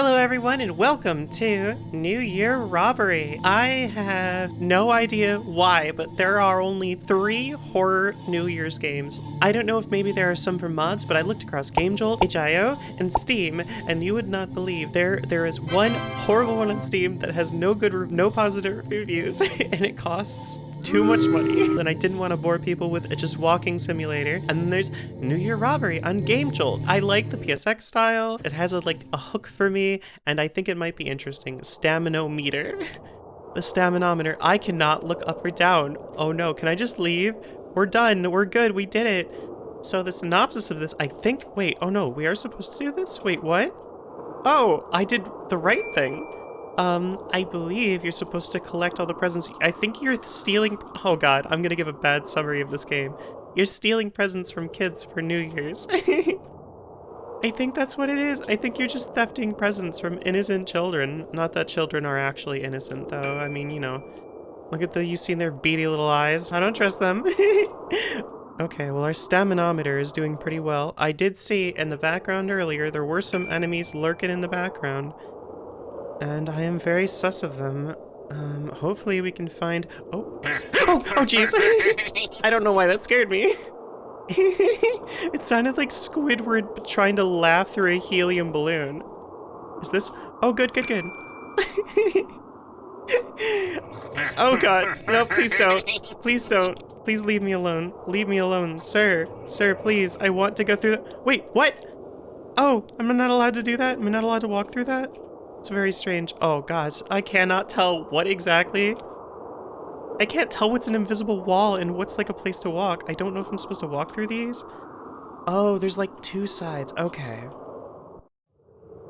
Hello everyone and welcome to New Year Robbery. I have no idea why, but there are only three horror New Year's games. I don't know if maybe there are some for mods, but I looked across GameJolt, itch.io, and Steam, and you would not believe there there is one horrible one on Steam that has no good, no positive reviews, and it costs too much money. and I didn't want to bore people with just walking simulator. And then there's New Year Robbery on Game Jolt. I like the PSX style. It has a like a hook for me, and I think it might be interesting. Staminometer. The staminometer. I cannot look up or down. Oh no, can I just leave? We're done. We're good. We did it. So the synopsis of this, I think, wait, oh no, we are supposed to do this? Wait, what? Oh, I did the right thing. Um, I believe you're supposed to collect all the presents. I think you're stealing- oh god, I'm gonna give a bad summary of this game. You're stealing presents from kids for New Year's. I think that's what it is. I think you're just thefting presents from innocent children. Not that children are actually innocent, though. I mean, you know, look at the, you seen their beady little eyes. I don't trust them. okay, well, our staminometer is doing pretty well. I did see in the background earlier, there were some enemies lurking in the background and I am very sus of them. Um, hopefully we can find- oh, oh, oh jeez! I don't know why that scared me. it sounded like Squidward trying to laugh through a helium balloon. Is this- oh good, good, good. oh god, no please don't, please don't. Please leave me alone. Leave me alone. Sir, sir, please, I want to go through that- wait, what? Oh, am I'm not allowed to do that? Am I not allowed to walk through that? It's very strange. Oh gosh, I cannot tell what exactly. I can't tell what's an invisible wall and what's like a place to walk. I don't know if I'm supposed to walk through these. Oh, there's like two sides. Okay.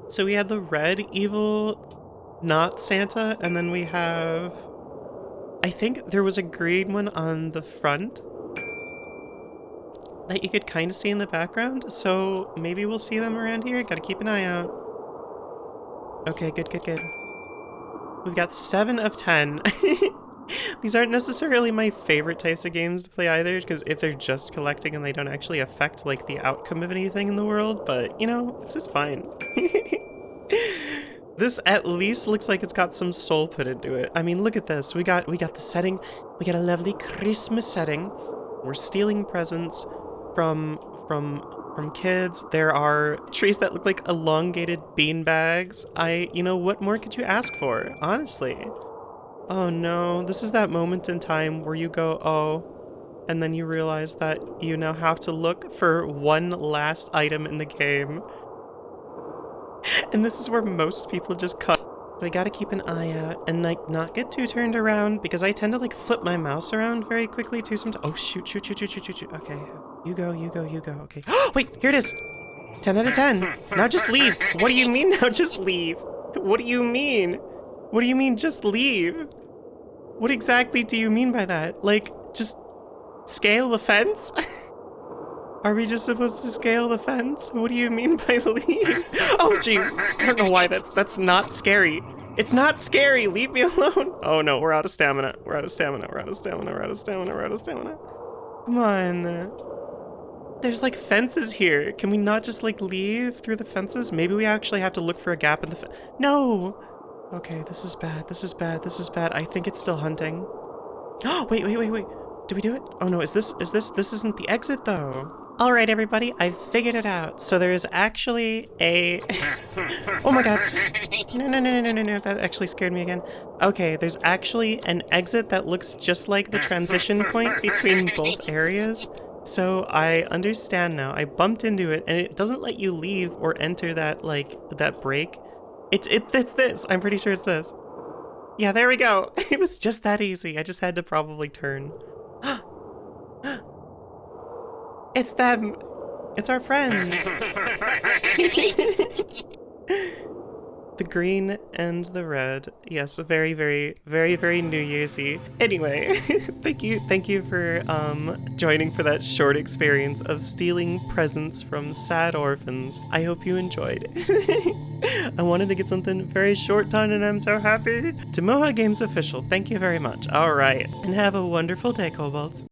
So we had the red evil, not Santa, and then we have... I think there was a green one on the front that you could kind of see in the background, so maybe we'll see them around here. Gotta keep an eye out. Okay, good, good, good. We've got 7 of 10. These aren't necessarily my favorite types of games to play either, because if they're just collecting and they don't actually affect, like, the outcome of anything in the world, but, you know, it's just fine. this at least looks like it's got some soul put into it. I mean, look at this. We got we got the setting. We got a lovely Christmas setting. We're stealing presents from from from kids. There are trees that look like elongated bean bags. I, you know, what more could you ask for, honestly? Oh no, this is that moment in time where you go, oh, and then you realize that you now have to look for one last item in the game. And this is where most people just cut. But I gotta keep an eye out and like not get too turned around because I tend to like flip my mouse around very quickly too sometimes. Oh shoot, shoot, shoot, shoot, shoot, shoot, shoot. Okay, you go, you go, you go. Okay. Wait, here it is. 10 out of 10. Now just leave. What do you mean now just leave? What do you mean? What do you mean just leave? What exactly do you mean by that? Like, just scale the fence? Are we just supposed to scale the fence? What do you mean by leave? Oh, Jesus. I don't know why that's that's not scary. It's not scary. Leave me alone. Oh, no. We're out of stamina. We're out of stamina. We're out of stamina. We're out of stamina. We're out of stamina. Come on. There's like fences here. Can we not just like leave through the fences? Maybe we actually have to look for a gap in the fence. No! Okay, this is bad. This is bad. This is bad. I think it's still hunting. Oh, wait, wait, wait, wait. Did we do it? Oh no, is this, is this, this isn't the exit though. All right, everybody, I've figured it out. So there is actually a... oh my god. No, no, no, no, no, no, no, that actually scared me again. Okay, there's actually an exit that looks just like the transition point between both areas. So I understand now. I bumped into it and it doesn't let you leave or enter that like that break. It's it it's this. I'm pretty sure it's this. Yeah, there we go. It was just that easy. I just had to probably turn. It's them. It's our friends. the green and the red. Yes, very, very, very, very New Year'sy. Anyway, thank you, thank you for um, joining for that short experience of stealing presents from sad orphans. I hope you enjoyed. I wanted to get something very short done and I'm so happy. To Moha Games Official, thank you very much. All right, and have a wonderful day, Kobolds.